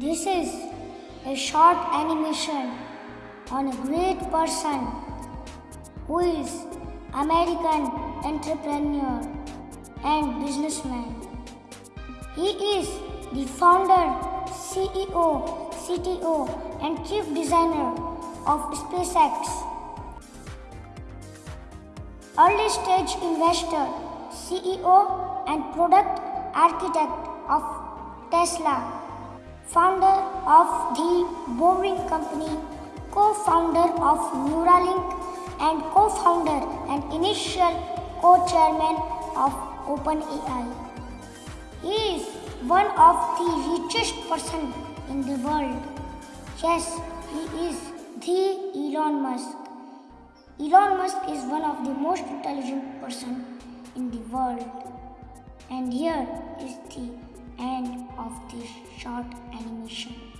This is a short animation on a great person who is American entrepreneur and businessman. He is the founder, CEO, CTO and chief designer of SpaceX. Early stage investor, CEO and product architect of Tesla founder of the Boring Company, co-founder of Neuralink and co-founder and initial co-chairman of OpenAI. He is one of the richest person in the world. Yes, he is the Elon Musk. Elon Musk is one of the most intelligent person in the world. And here is the end of this short animation.